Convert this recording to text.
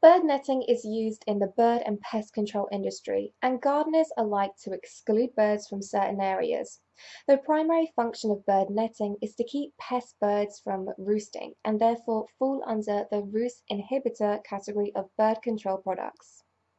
Bird netting is used in the bird and pest control industry, and gardeners are like to exclude birds from certain areas. The primary function of bird netting is to keep pest birds from roosting, and therefore fall under the roost inhibitor category of bird control products.